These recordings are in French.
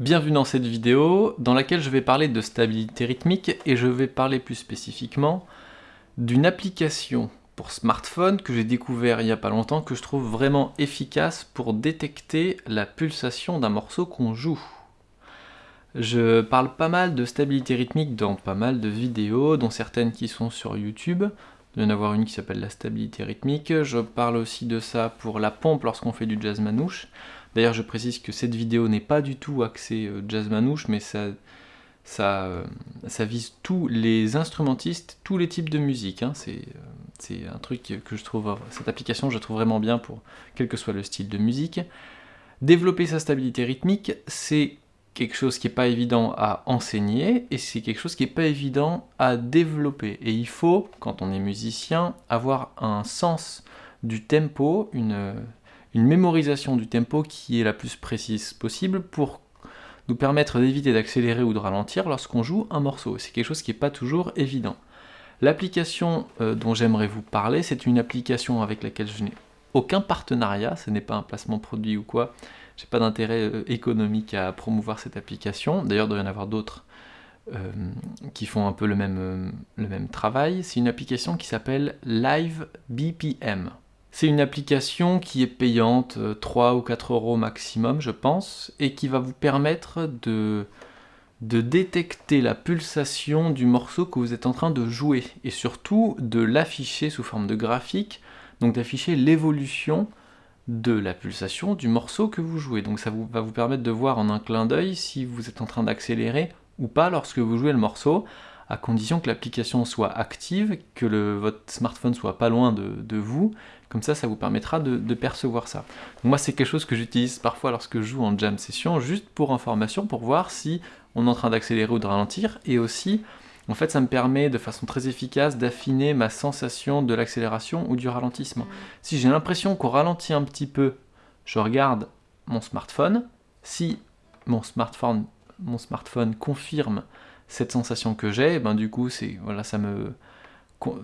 Bienvenue dans cette vidéo dans laquelle je vais parler de stabilité rythmique et je vais parler plus spécifiquement d'une application pour smartphone que j'ai découvert il n'y a pas longtemps que je trouve vraiment efficace pour détecter la pulsation d'un morceau qu'on joue. Je parle pas mal de stabilité rythmique dans pas mal de vidéos, dont certaines qui sont sur YouTube. Il y en avoir une qui s'appelle la stabilité rythmique. Je parle aussi de ça pour la pompe lorsqu'on fait du jazz manouche. D'ailleurs, je précise que cette vidéo n'est pas du tout axée euh, jazz manouche, mais euh, ça, vise tous les instrumentistes, tous les types de musique. Hein. Euh, c'est un truc que je trouve, cette application, je trouve vraiment bien pour quel que soit le style de musique. Développer sa stabilité rythmique, c'est quelque chose qui n'est pas évident à enseigner et c'est quelque chose qui n'est pas évident à développer. Et il faut, quand on est musicien, avoir un sens du tempo, une une mémorisation du tempo qui est la plus précise possible pour nous permettre d'éviter d'accélérer ou de ralentir lorsqu'on joue un morceau. C'est quelque chose qui n'est pas toujours évident. L'application euh, dont j'aimerais vous parler, c'est une application avec laquelle je n'ai aucun partenariat, ce n'est pas un placement produit ou quoi, j'ai pas d'intérêt euh, économique à promouvoir cette application, d'ailleurs il doit y en avoir d'autres euh, qui font un peu le même, le même travail. C'est une application qui s'appelle Live BPM. C'est une application qui est payante, 3 euh, ou 4 euros maximum je pense, et qui va vous permettre de, de détecter la pulsation du morceau que vous êtes en train de jouer, et surtout de l'afficher sous forme de graphique, donc d'afficher l'évolution de la pulsation du morceau que vous jouez. Donc ça va vous permettre de voir en un clin d'œil si vous êtes en train d'accélérer ou pas lorsque vous jouez le morceau, à condition que l'application soit active, que le, votre smartphone soit pas loin de, de, vous, comme ça, ça vous permettra de, percevoir ça. moi, c'est quelque chose que j'utilise parfois lorsque je joue en jam session, juste pour information, pour voir si on est en train d'accélérer ou de ralentir, et aussi, en fait, ça me permet de façon très efficace d'affiner ma sensation de l'accélération ou du ralentissement. Si j'ai l'impression qu'on ralentit un petit peu, je regarde mon smartphone, si mon smartphone, mon smartphone confirme cette sensation que j'ai, ben du coup, c'est voilà, ça me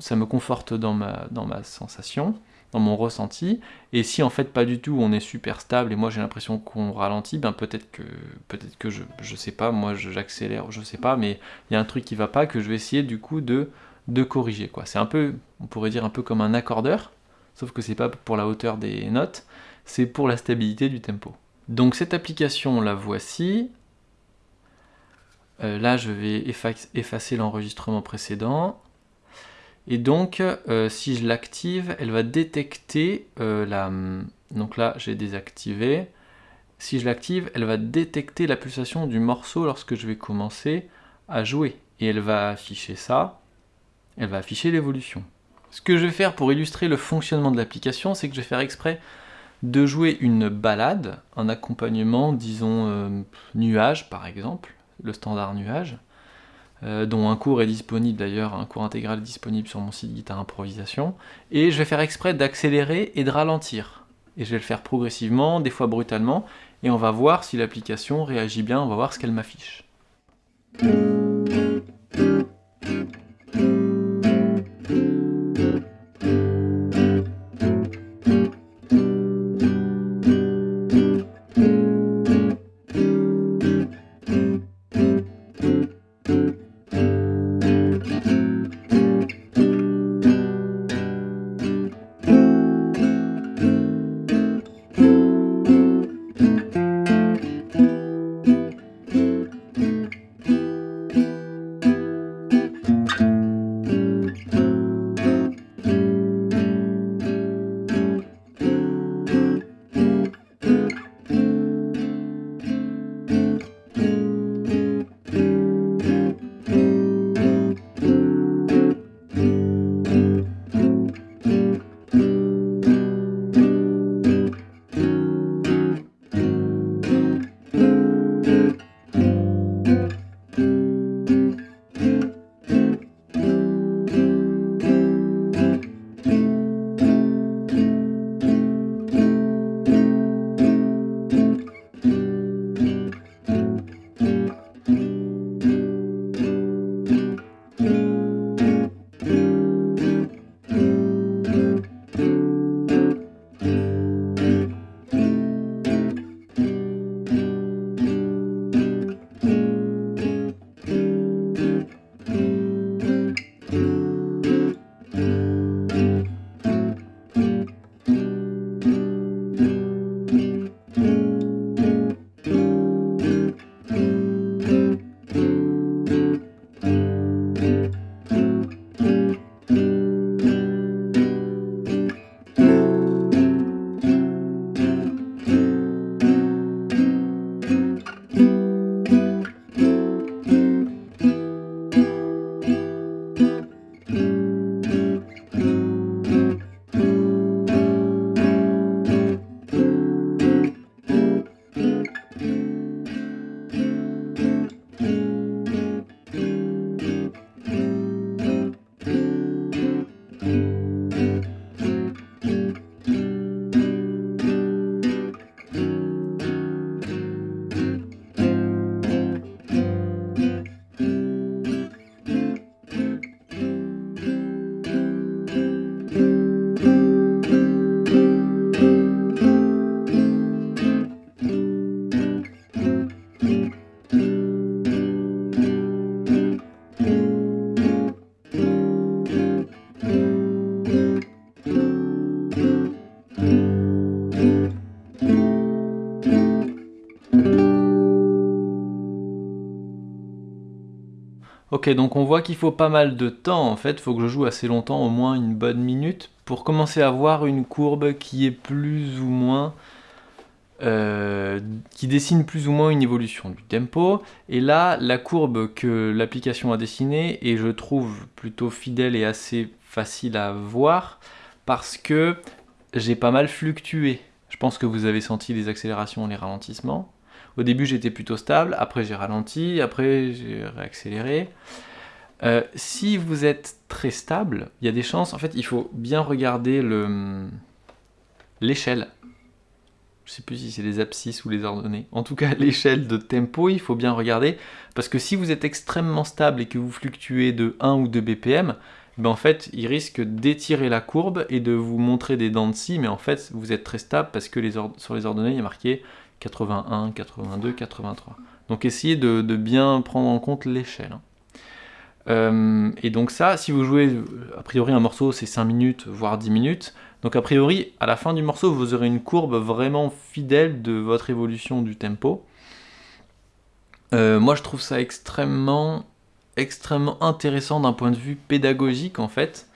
ça me conforte dans ma, dans ma sensation dans mon ressenti. Et si en fait pas du tout, on est super stable et moi j'ai l'impression qu'on ralentit, ben peut-être que peut-être que je, je sais pas, moi j'accélère, je sais pas, mais il y a un truc qui va pas que je vais essayer du coup de, de corriger. quoi. C'est un peu, on pourrait dire un peu comme un accordeur, sauf que c'est pas pour la hauteur des notes, c'est pour la stabilité du tempo. Donc cette application la voici. Euh, là je vais effacer l'enregistrement précédent. Et donc, euh, si je l'active, elle va détecter euh, la... Donc là, j'ai désactivé. Si je l'active, elle va détecter la pulsation du morceau lorsque je vais commencer à jouer. Et elle va afficher ça. Elle va afficher l'évolution. Ce que je vais faire pour illustrer le fonctionnement de l'application, c'est que je vais faire exprès de jouer une balade, un accompagnement, disons, nuage par exemple, le standard nuage. Euh, dont un cours est disponible d'ailleurs, un cours intégral est disponible sur mon site Guitare Improvisation, et je vais faire exprès d'accélérer et de ralentir. Et je vais le faire progressivement, des fois brutalement, et on va voir si l'application réagit bien, on va voir ce qu'elle m'affiche. Ok, donc on voit qu'il faut pas mal de temps en fait, il faut que je joue assez longtemps, au moins une bonne minute, pour commencer à voir une courbe qui est plus ou moins... Euh, qui dessine plus ou moins une évolution du tempo. Et là, la courbe que l'application a dessinée est, je trouve, plutôt fidèle et assez facile à voir, parce que j'ai pas mal fluctué. Je pense que vous avez senti les accélérations et les ralentissements. Au début, j'étais plutôt stable, après j'ai ralenti, après j'ai réaccéléré. Euh, si vous êtes très stable, il y a des chances, en fait, il faut bien regarder l'échelle. Je ne sais plus si c'est les abscisses ou les ordonnées. En tout cas, l'échelle de tempo, il faut bien regarder, parce que si vous êtes extrêmement stable et que vous fluctuez de 1 ou 2 BPM, ben en fait, il risque d'étirer la courbe et de vous montrer des dents de scie, mais en fait, vous êtes très stable parce que sur les ordonnées, il y a marqué 81, 82, 83. Donc essayez de, bien prendre en compte l'échelle. Hein. Euh, et donc ça, si vous jouez, a priori un morceau c'est 5 minutes, voire 10 minutes, donc a priori, à la fin du morceau, vous aurez une courbe vraiment fidèle de votre évolution du tempo. Euh, moi je trouve ça extrêmement, extrêmement intéressant d'un point de vue pédagogique en fait,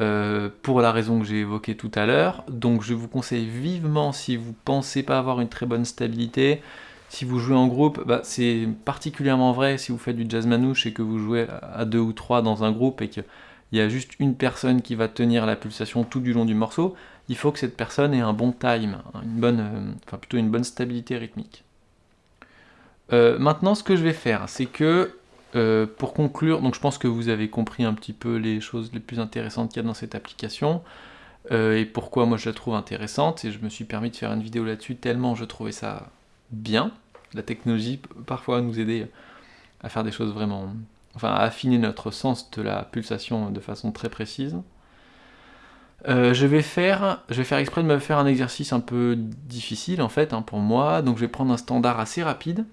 euh, pour la raison que j'ai évoquée tout à l'heure. Donc je vous conseille vivement, si vous pensez pas avoir une très bonne stabilité, si vous jouez en groupe, bah, c'est particulièrement vrai si vous faites du jazz manouche et que vous jouez à deux ou trois dans un groupe et qu'il y a juste une personne qui va tenir la pulsation tout du long du morceau, il faut que cette personne ait un bon time, une bonne, euh, enfin plutôt une bonne stabilité rythmique. Euh, maintenant, ce que je vais faire, c'est que euh, pour conclure, donc je pense que vous avez compris un petit peu les choses les plus intéressantes qu'il y a dans cette application euh, et pourquoi moi je la trouve intéressante et je me suis permis de faire une vidéo là-dessus tellement je trouvais ça bien. La technologie peut parfois nous aider à faire des choses vraiment... enfin à affiner notre sens de la pulsation de façon très précise. Euh, je, vais faire, exprès de me faire un exercice un peu difficile en fait hein, pour moi, donc je vais prendre un standard assez rapide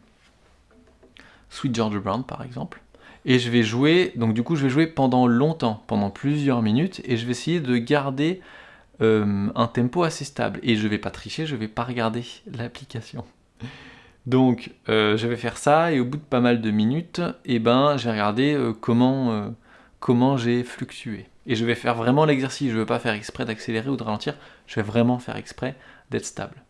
Sweet George Brown par exemple. Et je vais jouer, donc du coup je vais jouer pendant longtemps, pendant plusieurs minutes, et je vais essayer de garder euh, un tempo assez stable. Et je vais pas tricher, je vais pas regarder l'application. Donc euh, je vais faire ça, et au bout de pas mal de minutes, et eh ben, j'ai regardé euh, comment, comment j'ai fluctué. Et je vais faire vraiment l'exercice, je ne veux pas faire exprès d'accélérer ou de ralentir, je vais vraiment faire exprès d'être stable.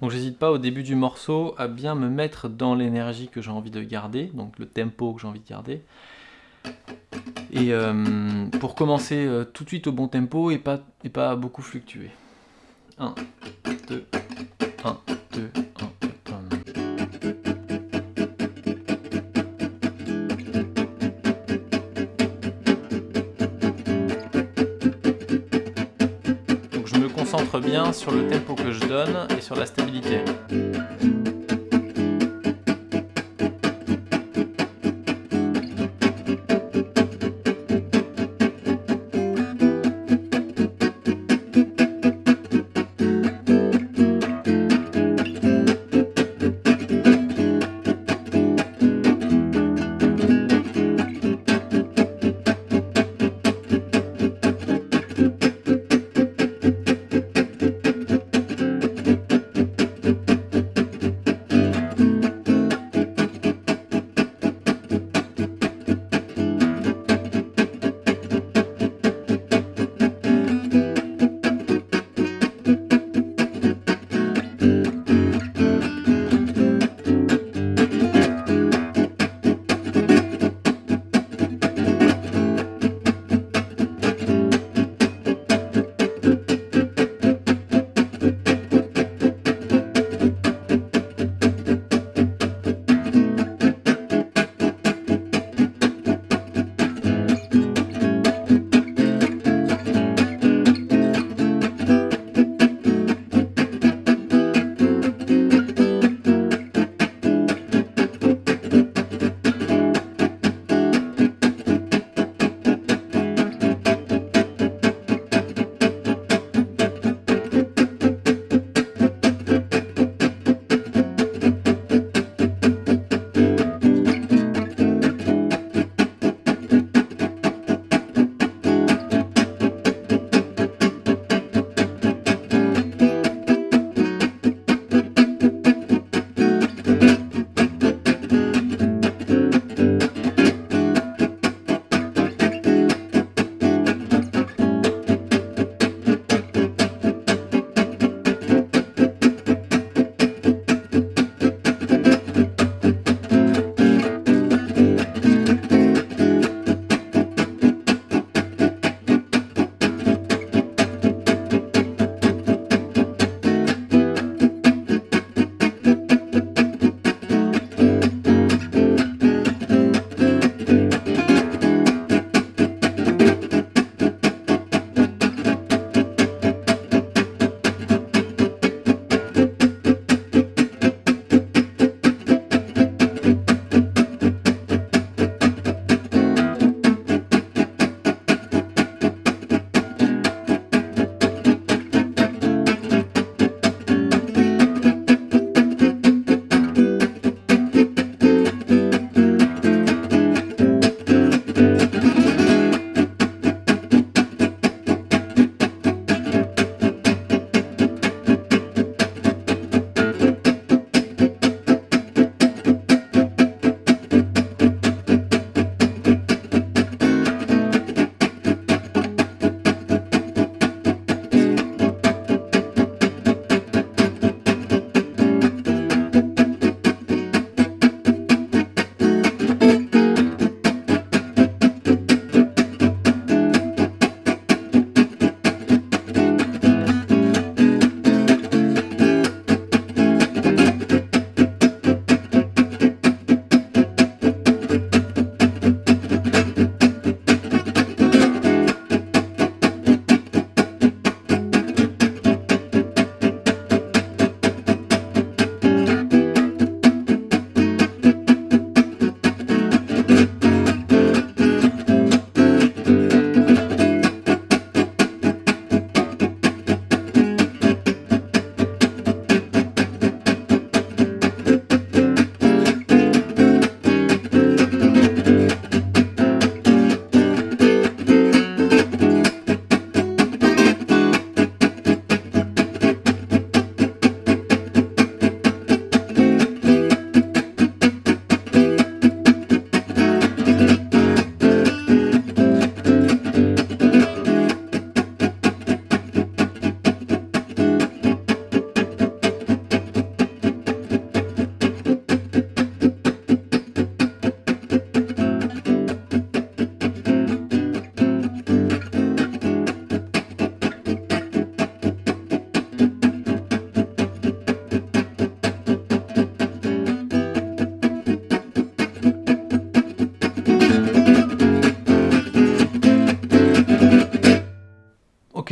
Donc j'hésite pas au début du morceau à bien me mettre dans l'énergie que j'ai envie de garder, donc le tempo que j'ai envie de garder. Et euh, pour commencer euh, tout de suite au bon tempo et pas, et pas beaucoup fluctuer. 1, 2, 1, 2, bien sur le tempo que je donne et sur la stabilité.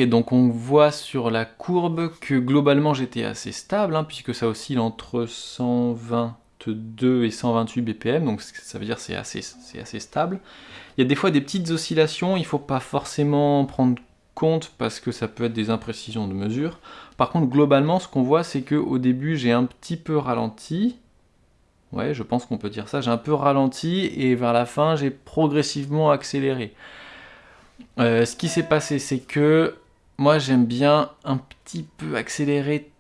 Donc on voit sur la courbe que globalement j'étais assez stable, hein, puisque ça oscille entre 122 et 128 BPM, donc ça veut dire c'est assez, stable. Il y a des fois des petites oscillations, il ne faut pas forcément prendre compte parce que ça peut être des imprécisions de mesure. Par contre, globalement, ce qu'on voit, c'est qu'au début, j'ai un petit peu ralenti. Ouais, je pense qu'on peut dire ça. J'ai un peu ralenti et vers la fin, j'ai progressivement accéléré. Euh, ce qui s'est passé, c'est que moi j'aime bien un petit peu accélérer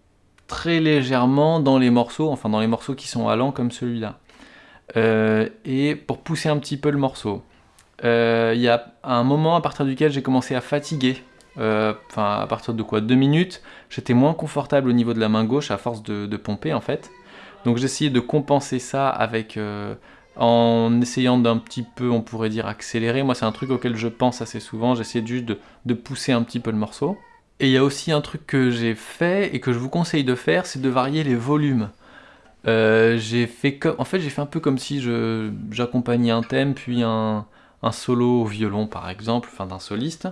très légèrement dans les morceaux, enfin dans les morceaux qui sont allants comme celui-là. Euh, et pour pousser un petit peu le morceau. Euh, il y a un moment à partir duquel j'ai commencé à fatiguer. Enfin, à partir de quoi? Deux minutes, j'étais moins confortable au niveau de la main gauche à force de, de pomper en fait. Donc essayé de compenser ça avec en essayant d'un petit peu, on pourrait dire, accélérer. Moi, c'est un truc auquel je pense assez souvent. J'essaie juste de, pousser un petit peu le morceau. Et il y a aussi un truc que j'ai fait et que je vous conseille de faire, c'est de varier les volumes. Euh, j'ai fait en fait, j'ai fait un peu comme si j'accompagnais un thème, puis un, un, solo au violon, par exemple, enfin d'un soliste.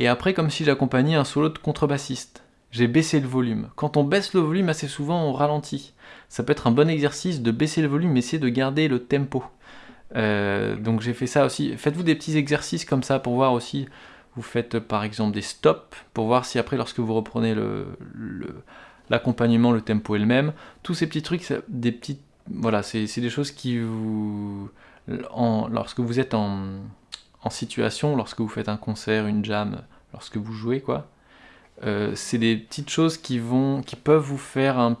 Et après, comme si j'accompagnais un solo de contrebassiste. J'ai baissé le volume. Quand on baisse le volume, assez souvent, on ralentit ça peut être un bon exercice de baisser le volume, mais essayer de garder le tempo. Euh, donc j'ai fait ça aussi. Faites-vous des petits exercices comme ça pour voir aussi. Vous faites par exemple des stops pour voir si après, lorsque vous reprenez l'accompagnement, le, tempo est le même. Tous ces petits trucs, des petites, voilà, c'est des choses qui vous, lorsque vous êtes en, en, situation, lorsque vous faites un concert, une jam, lorsque vous jouez quoi, euh, c'est des petites choses qui vont, qui peuvent vous faire un,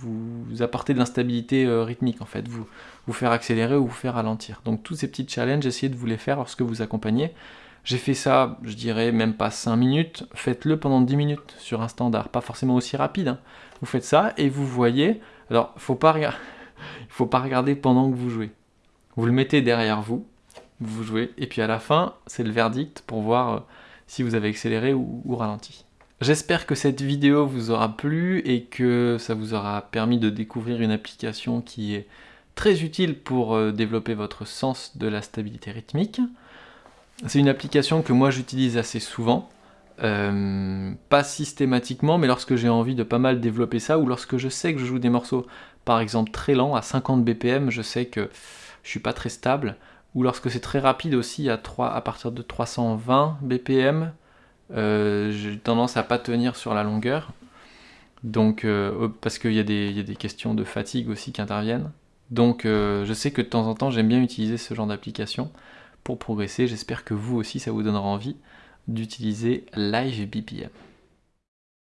vous apporter de l'instabilité euh, rythmique en fait, vous, vous faire accélérer ou vous faire ralentir. Donc tous ces petits challenges, essayez de vous les faire lorsque vous accompagnez. J'ai fait ça, je dirais même pas 5 minutes, faites-le pendant 10 minutes sur un standard, pas forcément aussi rapide. Hein. Vous faites ça et vous voyez, alors il faut pas regarder pendant que vous jouez. Vous le mettez derrière vous, vous jouez, et puis à la fin, c'est le verdict pour voir euh, si vous avez accéléré ou ralenti. J'espère que cette vidéo vous aura plu et que ça vous aura permis de découvrir une application qui est très utile pour euh, développer votre sens de la stabilité rythmique. C'est une application que moi j'utilise assez souvent, euh, pas systématiquement, mais lorsque j'ai envie de pas mal développer ça, ou lorsque je sais que je joue des morceaux, par exemple très lents, à 50 BPM, je sais que je suis pas très stable, ou lorsque c'est très rapide aussi, à, 3, à partir de 320 BPM, euh, j'ai tendance à pas tenir sur la longueur. Donc, euh, parce qu'il y, a des questions de fatigue aussi qui interviennent. Donc, euh, je sais que de temps en temps, j'aime bien utiliser ce genre d'application pour progresser. J'espère que vous aussi, ça vous donnera envie d'utiliser Live BPM.